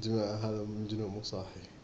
جماعة هذا مجنون مو صاحي.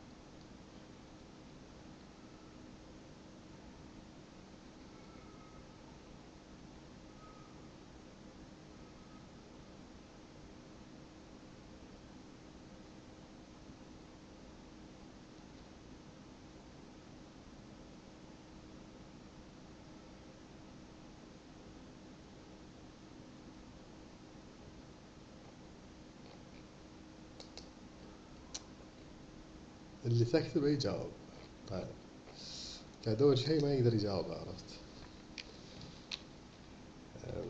اللي تكتبه يجاوب. طيب. قاعد أول شيء ما يقدر يجاوب عرفت.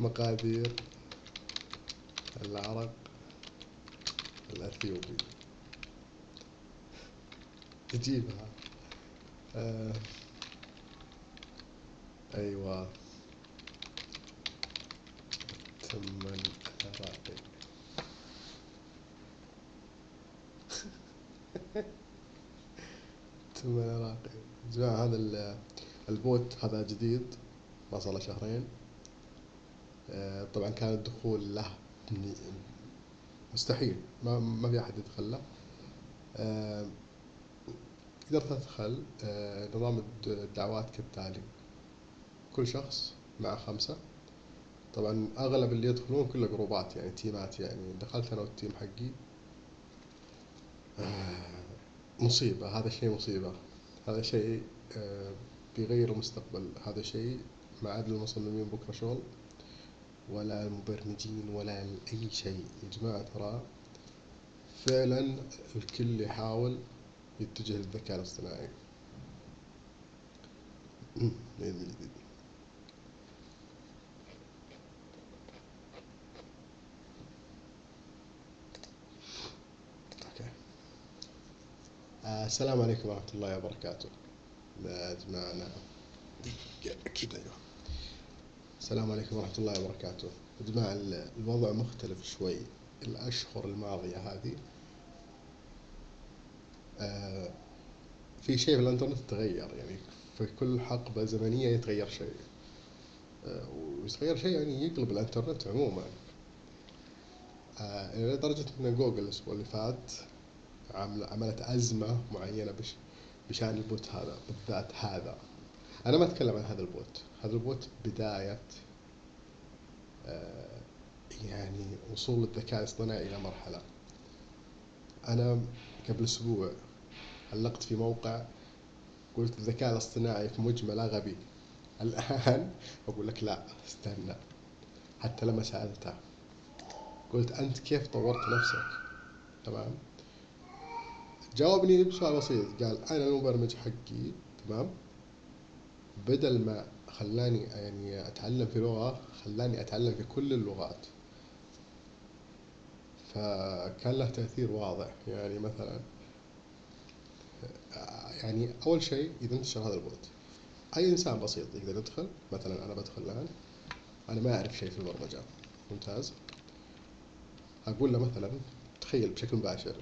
مقادير العرق الأثيوبي. تجيبها آه. أيوة. ثم العراقي ثم العراقي جماعة هذا ال- البوت هذا جديد ما صار له شهرين. آه، طبعا كان الدخول له مستحيل. ما ما في أحد يدخل له. تقدر تدخل آه، نظام الد- الدعوات كالتالي. كل شخص مع خمسة. طبعا أغلب اللي يدخلون كله جروبات يعني تيمات يعني دخلت أنا والتيم حقي. آه، مصيبة هذا شيء مصيبة. هذا شيء آه، بيغير المستقبل. هذا شيء ما عاد للمصممين بكرة شغل ولا المبرمجين ولا أي شيء. يا جماعة ترى فعلا الكل يحاول يتجه للذكاء الاصطناعي. بإذن. آه، السلام عليكم ورحمة الله وبركاته. دقيقة كذا أيوه. السلام عليكم ورحمة الله وبركاته. يا جماعة ال- الوضع مختلف شوي. الأشهر الماضية هذه في شيء في الإنترنت تغير يعني في كل حقبة زمنية يتغير شيء. آه، ويتغير شيء يعني يقلب الإنترنت عموما. آه، إلى درجة أن جوجل الأسبوع اللي فات عمل- عملت أزمة معينة بش بشأن البوت هذا بالذات هذا. أنا ما أتكلم عن هذا البوت. هذا البوت بداية آه، يعني وصول الذكاء الاصطناعي إلى مرحلة. أنا قبل أسبوع علقت في موقع قلت الذكاء الاصطناعي في مجمله غبي الآن أقول لك لا استنى. حتى لما سألته قلت أنت كيف طورت نفسك؟ تمام؟ جاوبني بسؤال بسيط. قال أنا المبرمج حقي تمام؟ بدل ما خلاني يعني أتعلم في لغة خلاني أتعلم في كل اللغات. فكان له تأثير واضح. يعني مثلا يعني أول شيء إذا انتشر هذا البوت أي إنسان بسيط يقدر يدخل مثلا أنا بدخل الآن أنا ما أعرف شيء في البرمجة. ممتاز. أقول له مثلا تخيل بشكل مباشر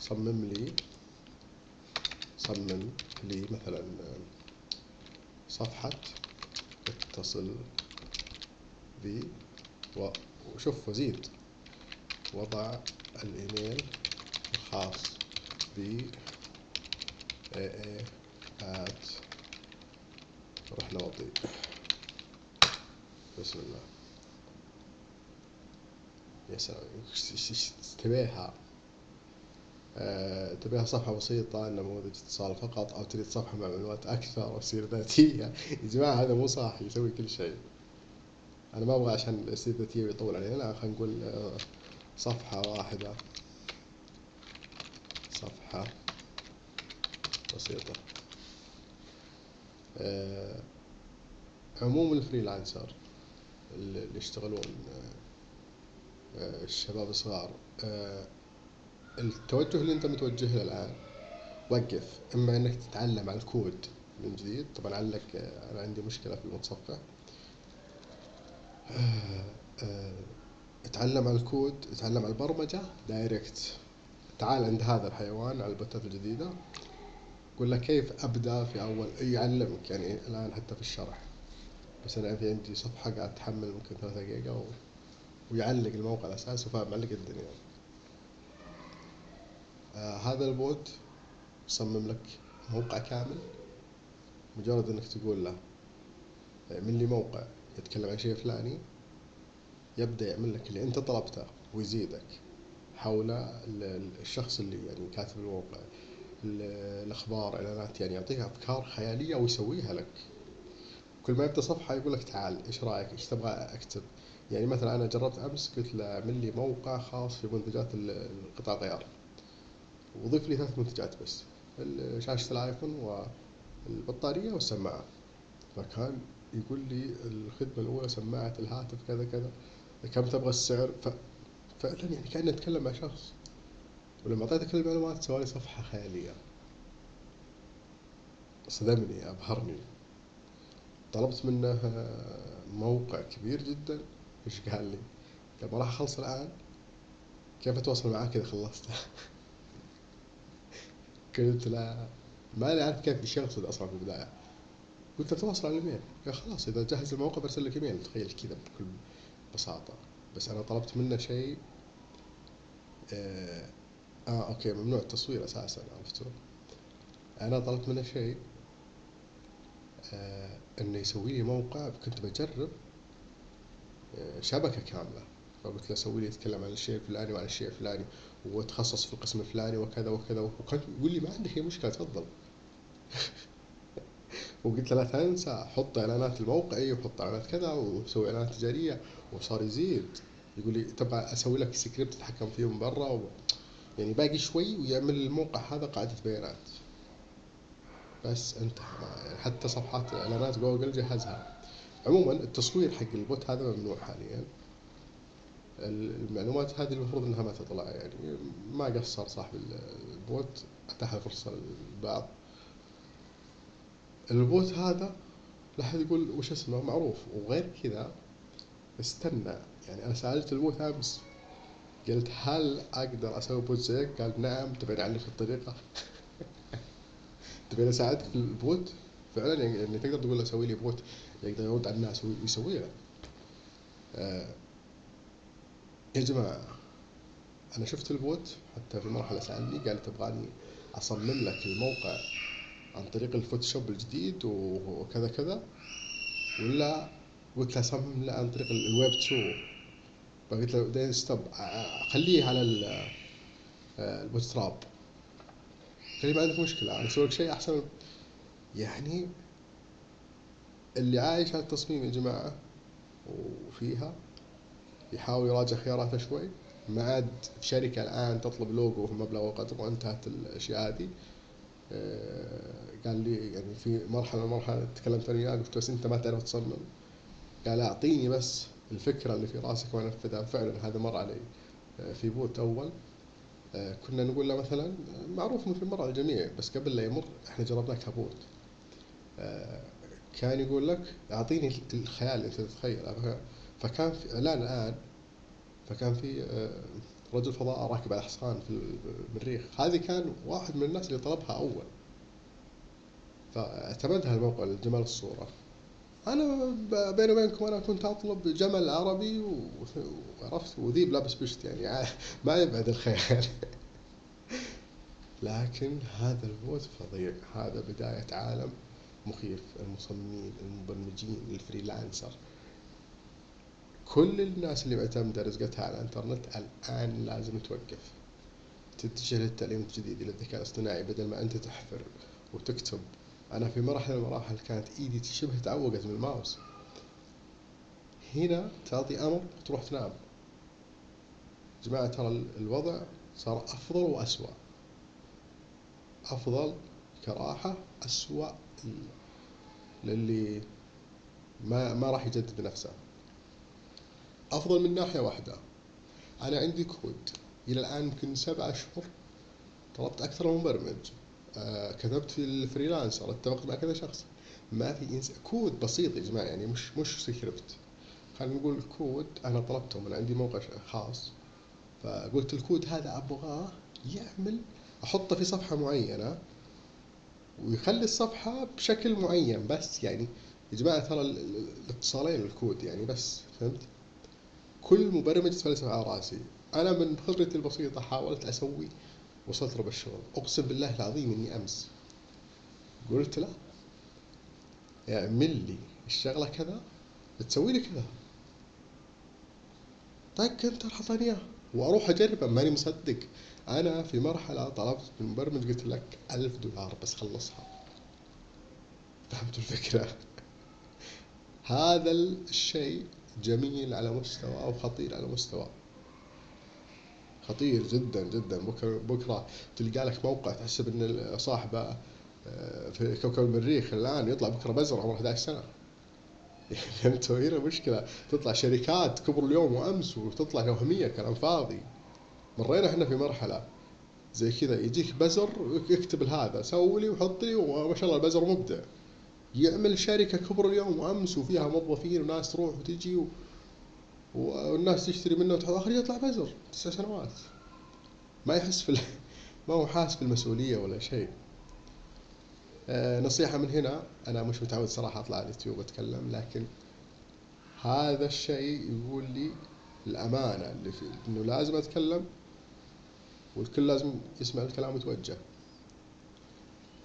صمم لي صمم لي مثلا صفحة اتصل بي وشوف وزيد. وضع الإيميل الخاص بي اي آت رحنا وطي بسم الله. يا سلام. تبيها. آه، تبيها صفحة بسيطة نموذج اتصال فقط أو تريد صفحة مع معلومات أكثر وسيرة ذاتية. يا جماعة هذا مو صح. يسوي كل شيء. أنا ما أبغى عشان السيرة الذاتية بيطول علينا. لا خلينا نقول آه، صفحة واحدة. صفحة. بسيطة. آه، عموم الفريلانسر اللي يشتغلون آه، آه، الشباب الصغار التوجه اللي انت متوجه له الآن وقف. إما إنك تتعلم على الكود من جديد طبعا آه، أنا عندي مشكلة في المتصفح. اتعلم على الكود اتعلم على البرمجة direct. تعال عند هذا الحيوان على البوتات الجديدة. لك كيف أبدأ في أول يعلمك يعني الآن حتى في الشرح. بس أنا في عندي صفحة قاعد تحمل ممكن ثلاثة جيجا و... ويعلق الموقع الأساسي وفاهم معلق الدنيا. آه هذا البوت يصمم لك موقع كامل. مجرد إنك تقول له اعمل لي موقع يتكلم عن شيء فلاني يبدأ يعمل لك اللي أنت طلبته ويزيدك حول الشخص اللي يعني كاتب الموقع. الأخبار اعلانات يعني يعطيك أفكار خيالية ويسويها لك. كل ما يبدأ صفحة يقول لك تعال إيش رأيك؟ إيش تبغى أكتب؟ يعني مثلا أنا جربت أمس قلت له اعمل لي موقع خاص في منتجات القطع الغيار وضيف لي ثلاث منتجات بس شاشة الآيفون والبطارية والسماعة. فكان يقول لي الخدمة الأولى سماعة الهاتف كذا كذا كم تبغى السعر؟ ف... فعلا يعني كأني أتكلم مع شخص. ولما أعطيته كل المعلومات سوالي صفحة خيالية. صدمني أبهرني. طلبت منه موقع كبير جدا. إيش قال لي؟ قال ما راح أخلص الآن. كيف أتواصل معاك إذا خلصت؟ قلت له ما أنا عارف كيف إيش يقصد أصلا في البداية. قلت له تواصل على الإيميل. قال خلاص إذا جهز الموقع برسل لك إيميل. تخيل كذا بكل بساطة. بس أنا طلبت منه شيء آه, آه أوكي ممنوع التصوير أساسا عرفتوا أنا طلبت منه شيء آه إنه يسوي لي موقع كنت بجرب آه شبكة كاملة. فقلت له سوي لي يتكلم عن الشيء الفلاني وعن الشيء الفلاني وتخصص في القسم الفلاني وكذا وكذا وكان يقول لي ما عندك أي مشكلة تفضل. وقلت له لا تنسى حط إعلانات لموقعي وحط إعلانات كذا وسوي إعلانات تجارية وصار يزيد. يقول لي تبغى أسوي لك سكريبت تتحكم فيه من برا و... يعني باقي شوي ويعمل الموقع هذا قاعدة بيانات. بس انتهى. يعني حتى صفحات إعلانات جوجل جهزها. عموما التصوير حق البوت هذا ممنوع حاليا. المعلومات هذه المفروض إنها ما تطلع. يعني ما قصر صاحب البوت. أتاح فرصة للبعض. البوت هذا لا أحد يقول وش اسمه؟ معروف. وغير كذا استنى. يعني أنا سألت البوت أمس قلت هل أقدر أسوي بوت زيك؟ قال نعم تبي اعلمك الطريقة. تبي أساعدك في البوت؟ فعلا يعني, يعني تقدر تقول له سوي لي بوت يقدر يرد على الناس ويسوي لك آه يا جماعة أنا شفت البوت حتى في مرحلة سألني قال تبغاني أصمم لك الموقع عن طريق الفوتوشوب الجديد وكذا كذا. ولا قلت له صمم له عن طريق الويب 2 فقلت له بعدين stop خليه على ال Bootstrap قال لي ما عندك مشكلة أنا أسوي لك شيء أحسن. يعني اللي عايش على التصميم يا جماعة وفيها يحاول يراجع خياراته شوي. ما عاد في شركة الآن تطلب لوجو في مبلغ وقدر وانتهت الأشياء هذه. قال لي يعني في مرحلة من المرحلة تكلمت أنا وياه قلت بس أنت ما تعرف تصمم. قال أعطيني بس. الفكرة اللي في رأسك وأنفذها فعلا هذا مر علي في بوت أول. كنا نقول له مثلا معروف مثل مر على الجميع بس قبل لا يمر إحنا جربناه كبوت. كان يقول لك أعطيني الخيال اللي أنت تتخيله فكان في اعلان الآن فكان في رجل فضاء راكب على حصان في المريخ هذه كان واحد من الناس اللي طلبها أول. فاعتمدها الموقع لجمال الصورة. أنا بيني وبينكم أنا كنت أطلب جمل عربي وعرفت وذيب لابس بشت يعني. ما يبعد الخيال. لكن هذا البوت فظيع. هذا بداية عالم مخيف. المصممين المبرمجين ال freelancer. كل الناس اللي معتمدة رزقتها على الإنترنت الآن لازم توقف. تتجه للتعليم الجديد إلى الذكاء الاصطناعي بدل ما أنت تحفر وتكتب أنا في مرحلة من المراحل كانت إيدي شبه تعوقت من الماوس. هنا تعطي أمر وتروح تنام. جماعة ترى الوضع صار أفضل وأسوأ. أفضل كراحة أسوأ للي ما ما راح يجدد نفسه. أفضل من ناحية واحدة. أنا عندي كود. إلى الآن يمكن سبعة أشهر طلبت أكثر من مبرمج كتبت في ال freelancer اتفقت مع كذا شخص. ما في إنس... كود بسيط يا جماعة يعني مش مش سكريبت خلينا نقول كود أنا طلبته من عندي موقع خاص فقلت الكود هذا أبغاه يعمل أحطه في صفحة معينة ويخلي الصفحة بشكل معين بس يعني يا جماعة ترى الاتصالين الكود يعني بس فهمت؟ كل مبرمج يتفلسف على رأسي. أنا من خبرتي البسيطة حاولت أسوي وصلت ربع الشغل أقسم بالله العظيم إني أمس قلت له اعمل لي الشغلة كذا تسوي لي كذا. طق انت حطني إياه. وأروح أجربه ماني مصدق. أنا في مرحلة طلبت من المبرمج قلت لك ألف دولار بس خلصها. فهمت الفكرة؟ هذا الشيء جميل على مستوى وخطير على مستوى. خطير جدا جدا. بكرة بكرة تلقى لك موقع تحسب إن صاحبه آه، في كوكب المريخ الآن يطلع بكرة بزر عمره 11 سنه فهمت هنا مشكلة. تطلع شركات كبر اليوم وأمس وتطلع وهميه كلام فاضي. مرينا إحنا في مرحلة زي كذا يجيك بزر يكتب هذا سوي لي وحط لي وما شاء الله البزر مبدع. يعمل شركة كبر اليوم وأمس وفيها موظفين وناس تروح وتجي و... والناس تشتري منه وتحط آخر يطلع بزر تسع سنوات. ما يحس في. ما هو حاسس بالمسؤوليه ولا شيء. آه نصيحة من هنا أنا مش متعود صراحة أطلع على اليوتيوب أتكلم لكن هذا الشيء يقول لي الأمانة اللي في إنه لازم أتكلم والكل لازم يسمع الكلام ويتوجه.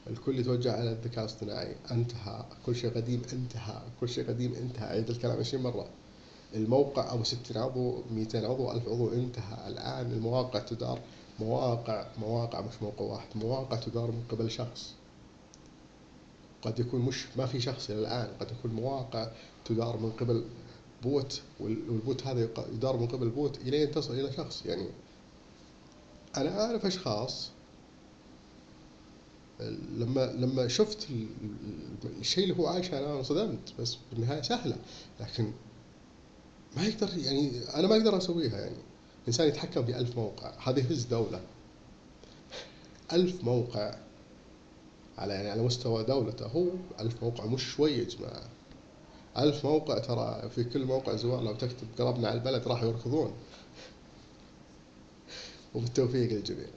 الكل يتوجه على الذكاء الاصطناعي. انتهى كل شيء قديم انتهى كل شيء قديم انتهى. أعيد الكلام 20 مرة. الموقع أبو 60 عضو 200 عضو 1000 عضو انتهى. الآن المواقع تدار مواقع مواقع مش موقع واحد مواقع تدار من قبل شخص. قد يكون مش ما في شخص إلى الآن قد يكون مواقع تدار من قبل بوت والبوت هذا يدار من قبل بوت إلين تصل إلى شخص. يعني أنا أعرف أشخاص لما لما شفت الشيء اللي هو عايشه أنا انصدمت بس بالنهاية سهلة. لكن ما يقدر يعني أنا ما أقدر أسويها يعني. الانسان يتحكم في ألف موقع هذا يهز دولة. ألف موقع على يعني على مستوى دولته هو ألف موقع مش شوي يا جماعة. ألف موقع ترى في كل موقع زوار لو تكتب قربنا على البلد راح يركضون. وبالتوفيق للجميع